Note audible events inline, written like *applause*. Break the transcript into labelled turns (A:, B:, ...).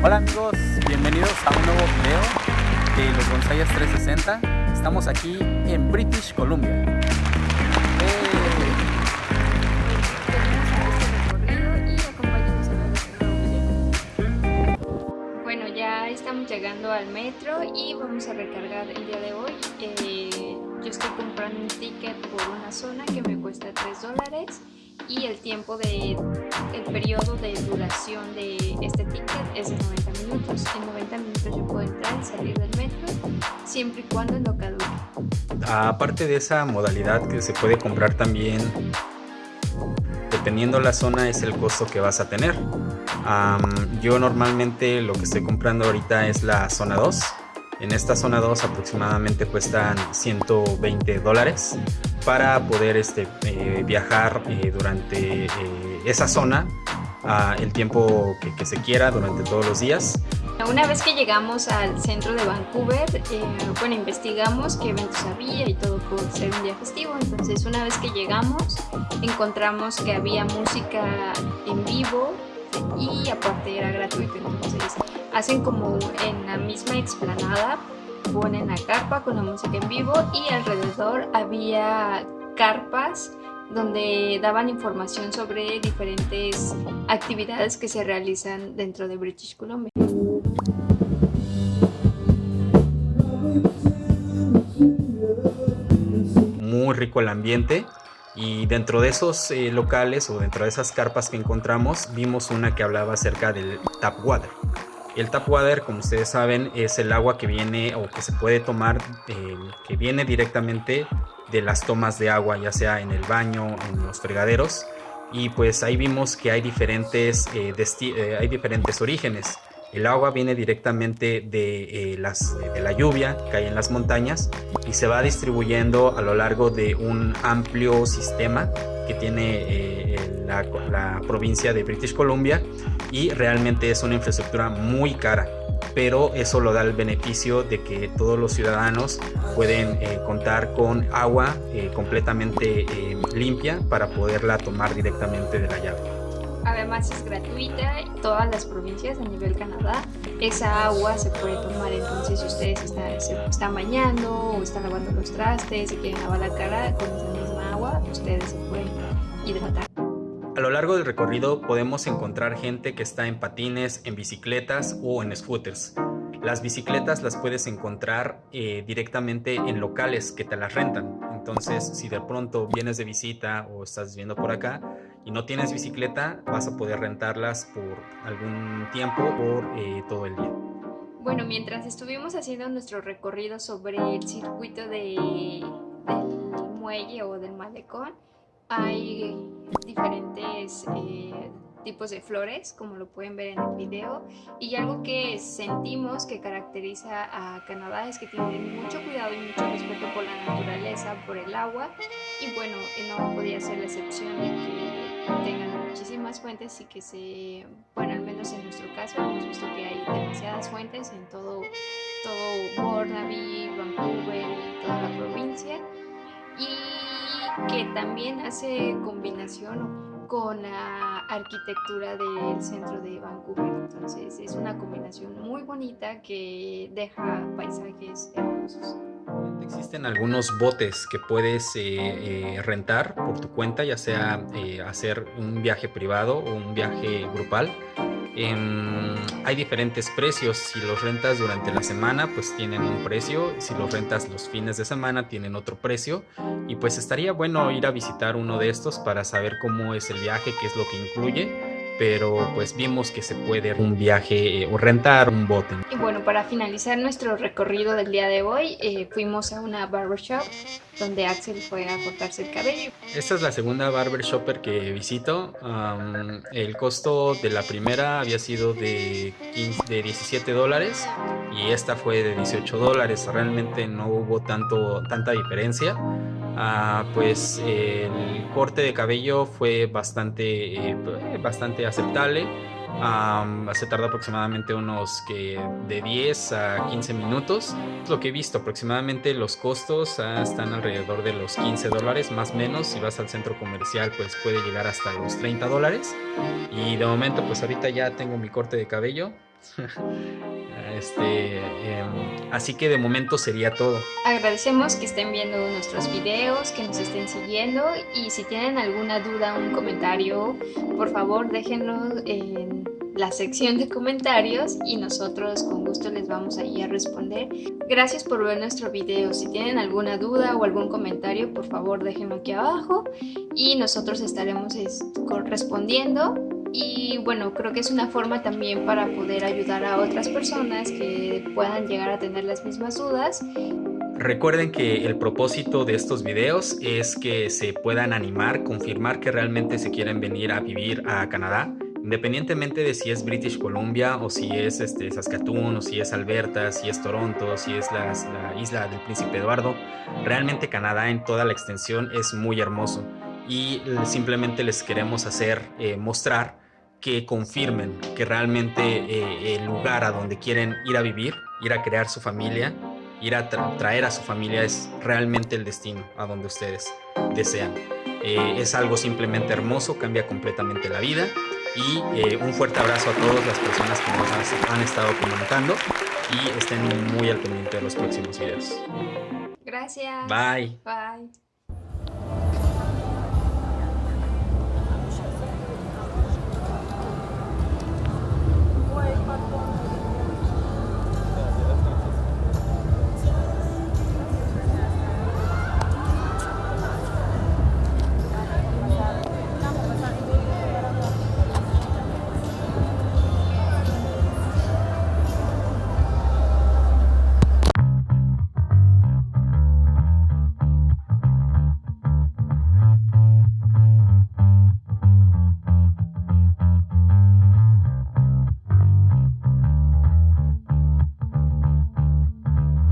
A: Hola amigos, bienvenidos a un nuevo video de los Gonzayas 360. Estamos aquí en British Columbia.
B: Bueno, ya estamos llegando al metro y vamos a recargar el día de hoy. Eh, yo estoy comprando un ticket por una zona que me cuesta 3 dólares y el tiempo de el periodo de duración de este ticket es de 90 minutos. En 90 minutos yo puedo entrar y salir del metro siempre y cuando no caduque.
A: Aparte de esa modalidad que se puede comprar también dependiendo la zona es el costo que vas a tener. yo normalmente lo que estoy comprando ahorita es la zona 2. En esta zona 2 aproximadamente cuestan 120 dólares para poder este, eh, viajar eh, durante eh, esa zona el tiempo que, se quiera durante todos los días.
B: Una vez que llegamos al centro de Vancouver, bueno, investigamos qué eventos había y todo por ser un día festivo. Entonces, una vez que llegamos, encontramos que había música en vivo y aparte era gratuito. Entonces, hacen como en la misma explanada ponen la carpa con la música en vivo y alrededor había carpas donde daban información sobre diferentes actividades que se realizan dentro de British Columbia.
A: Muy rico el ambiente y dentro de esos eh, locales o dentro de esas carpas que encontramos vimos una que hablaba acerca del tap water. El tap water, como ustedes saben, es el agua que viene o que se puede tomar, eh, que viene directamente de las tomas de agua, ya sea en el baño, en los fregaderos. Y pues ahí vimos que hay diferentes, eh, eh, hay diferentes orígenes. El agua viene directamente de, las, de la lluvia que hay en las montañas y se va distribuyendo a lo largo de un amplio sistema que tiene la, la provincia de British Columbia y realmente es una infraestructura muy cara pero eso lo da el beneficio de que todos los ciudadanos pueden eh, contar con agua eh, completamente eh, limpia para poderla tomar directamente de la llave.
B: Además es gratuita en todas las provincias a nivel Canadá. Esa agua se puede tomar entonces si ustedes están, se están bañando o están lavando los trastes y quieren lavar la cara con esa agua, ustedes se pueden hidratar.
A: A lo largo del recorrido podemos encontrar gente que está en patines, en bicicletas o en scooters. Las bicicletas las puedes encontrar eh, directamente en locales que te las rentan. Entonces, si de pronto vienes de visita o estás viviendo por acá y no tienes bicicleta, vas a poder rentarlas por algún tiempo por eh, todo el día.
B: Bueno, mientras estuvimos haciendo nuestro recorrido sobre el circuito de, muelle o del malecón, hay diferentes eh, tipos de flores, como lo pueden ver en el video. Y algo que sentimos que caracteriza a Canadá es que tienen mucho cuidado y mucho respeto por la naturaleza, por el agua. Y bueno, no podía ser la excepción de que tengan muchísimas fuentes y que se, bueno, al menos en nuestro caso hemos visto que hay demasiadas fuentes en todo, todo Burnaby, Vancouver y toda la provincia. Y que también hace combinación con la arquitectura del centro de Vancouver. Entonces es una combinación muy bonita que deja paisajes hermosos.
A: Existen algunos botes que puedes eh, eh, rentar por tu cuenta, ya sea eh, hacer un viaje privado o un viaje grupal hay diferentes precios. Si los rentas durante la semana, pues tienen un precio. Si los rentas los fines de semana, tienen otro precio. Y pues estaría bueno ir a visitar uno de estos para saber cómo es el viaje, qué es lo que incluye pero pues vimos que se puede un viaje eh, o rentar un bote.
B: Bueno, para finalizar nuestro recorrido del día de hoy, eh, fuimos a una barbershop donde Axel fue a cortarse el cabello.
A: Esta es la segunda barbershopper que visito. el costo de la primera había sido de, 15, de 17 dólares y esta fue de 18 dólares. Realmente no hubo tanto, tanta diferencia. Ah, pues el corte de cabello fue bastante, eh, bastante aceptable. Se tarda aproximadamente unos que de 10 a 15 minutos. Lo que he visto aproximadamente los costos ah, están alrededor de los 15 dólares más o menos. Si vas al centro comercial pues puede llegar hasta los 30 dólares. Y de momento pues ahorita ya tengo mi corte de cabello. *laughs* Este, em, así que de momento sería todo.
B: Agradecemos que estén viendo nuestros videos, que nos estén siguiendo y si tienen alguna duda, un comentario, por favor déjenlo en la sección de comentarios y nosotros con gusto les vamos a ir a responder. Gracias por ver nuestro video. Si tienen alguna duda o algún comentario, por favor déjenlo aquí abajo y nosotros estaremos respondiendo. Y bueno, creo que es una forma también para poder ayudar a otras personas que puedan llegar a tener las mismas dudas.
A: Recuerden que el propósito de estos videos es que se puedan animar, confirmar que realmente se quieren venir a vivir a Canadá independientemente de si es British Columbia o si es este, Saskatoon o si es Alberta, si es Toronto, si es la, isla del Príncipe Eduardo, realmente Canadá en toda la extensión es muy hermoso y simplemente les queremos hacer eh, mostrar que confirmen que realmente eh, el lugar a donde quieren ir a vivir, ir a crear su familia, ir a traer a su familia es realmente el destino a donde ustedes desean. Eh, es algo simplemente hermoso, cambia completamente la vida y eh, un fuerte abrazo a todas las personas que nos han estado comentando y estén muy al pendiente de los próximos videos.
B: Gracias.
A: Bye.
B: Bye.